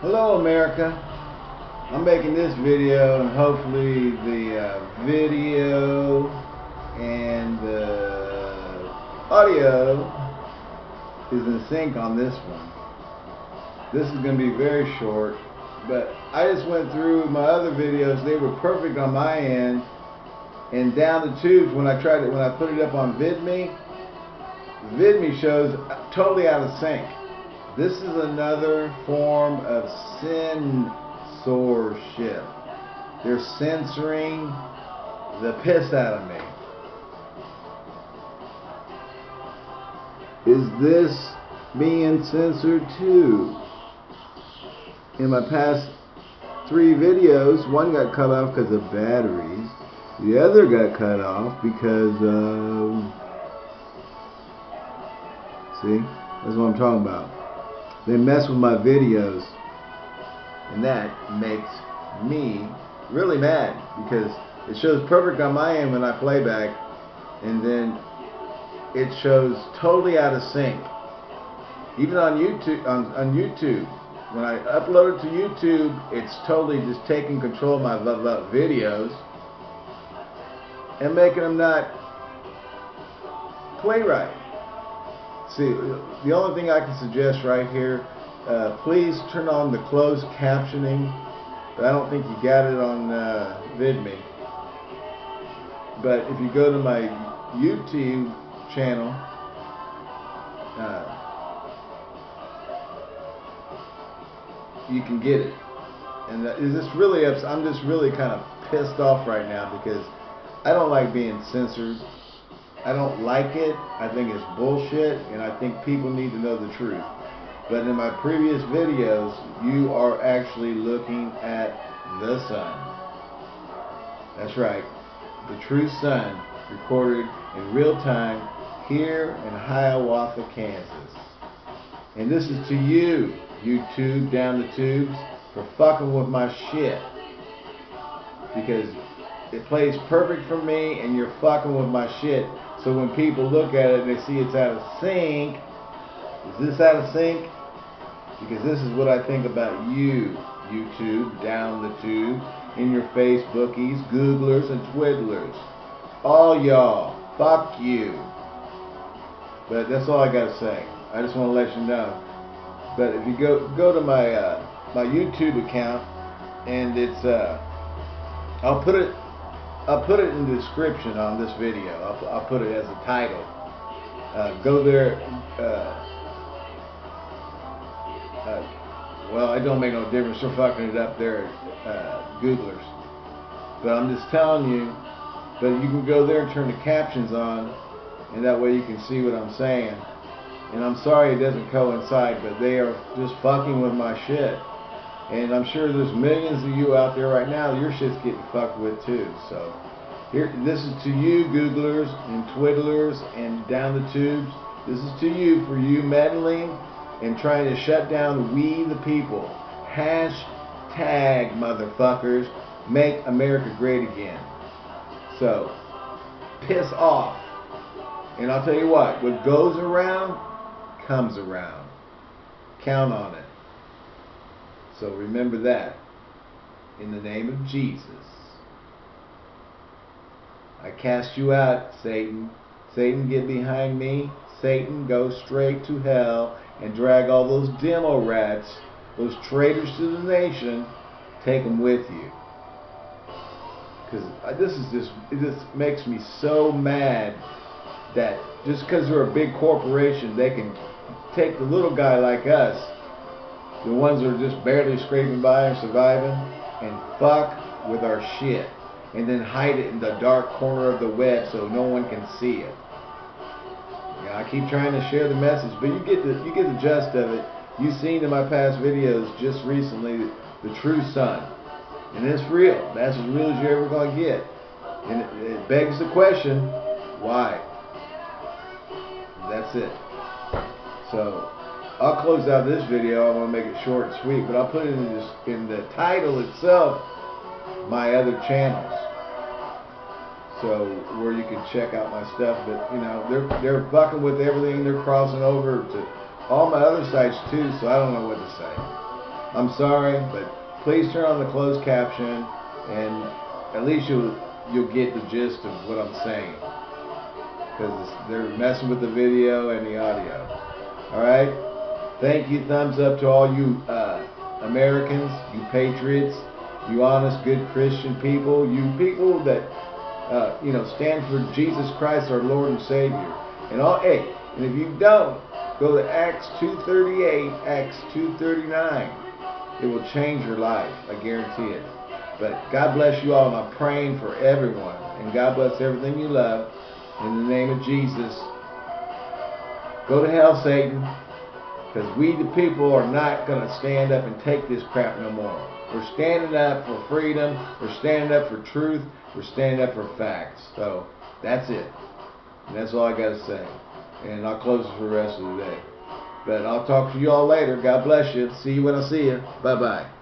Hello America. I'm making this video and hopefully the uh, video and the audio is in sync on this one. This is going to be very short, but I just went through my other videos. They were perfect on my end. And down the tubes, when I tried it, when I put it up on VidMe, VidMe shows totally out of sync. This is another form of censorship. They're censoring the piss out of me. Is this being censored too? In my past three videos, one got cut off because of batteries. The other got cut off because of... See? That's what I'm talking about. They mess with my videos. And that makes me really mad because it shows perfect on my end when I playback and then it shows totally out of sync. Even on YouTube on, on YouTube, when I upload it to YouTube, it's totally just taking control of my videos and making them not play right. See, the only thing I can suggest right here, uh, please turn on the closed captioning. But I don't think you got it on uh, VidMe. But if you go to my YouTube channel, uh, you can get it. And is this really ups I'm just really kind of pissed off right now because I don't like being censored. I don't like it. I think it's bullshit, and I think people need to know the truth. But in my previous videos, you are actually looking at the sun. That's right. The true sun recorded in real time here in Hiawatha, Kansas. And this is to you, YouTube down the tubes, for fucking with my shit. Because it plays perfect for me and you're fucking with my shit. So when people look at it and they see it's out of sync, is this out of sync? Because this is what I think about you, YouTube, down the tube, in your Facebookies, Googlers, and Twiddlers. All y'all, fuck you. But that's all I gotta say. I just want to let you know. But if you go go to my uh, my YouTube account, and it's uh, I'll put it I'll put it in the description on this video. I'll, I'll put it as a title. Uh, go there. Uh, uh, well, it don't make no difference. They're fucking it up there, uh, Googlers. But I'm just telling you. But you can go there and turn the captions on, and that way you can see what I'm saying. And I'm sorry it doesn't coincide, but they are just fucking with my shit. And I'm sure there's millions of you out there right now, your shit's getting fucked with too. So here, this is to you Googlers and Twiddlers and down the tubes. This is to you for you meddling and trying to shut down we the people. Hashtag motherfuckers, make America great again. So, piss off. And I'll tell you what, what goes around, comes around. Count on it. So remember that. In the name of Jesus. I cast you out, Satan. Satan, get behind me. Satan, go straight to hell and drag all those demo rats, those traitors to the nation, take them with you. Because this is just, it just makes me so mad that just because they're a big corporation, they can take the little guy like us the ones that are just barely scraping by and surviving, and fuck with our shit. And then hide it in the dark corner of the web so no one can see it. Yeah, I keep trying to share the message, but you get the you get the gist of it. You've seen in my past videos just recently the, true sun. And it's real. That's as real as you're ever going to get. And it, it begs the question, why? That's it. So, I'll close out this video. I want to make it short and sweet, but I'll put it in, in the title itself, my other channels. So where you can check out my stuff, but you know they're they're fucking with everything. They're crossing over to all my other sites too, so I don't know what to say. I'm sorry, but please turn on the closed caption, and at least you'll you'll get the gist of what I'm saying, because they're messing with the video and the audio. All right. Thank you. Thumbs up to all you uh, Americans, you patriots, you honest, good Christian people, you people that uh, you know stand for Jesus Christ, our Lord and Savior. And all, hey, and if you don't, go to Acts 2:38, Acts 2:39. It will change your life. I guarantee it. But God bless you all, and I'm praying for everyone. And God bless everything you love. In the name of Jesus. Go to hell, Satan. Because we, the people, are not going to stand up and take this crap no more. We're standing up for freedom. We're standing up for truth. We're standing up for facts. So, that's it. And that's all I got to say. And I'll close for the rest of the day. But I'll talk to you all later. God bless you. See you when I see you. Bye bye.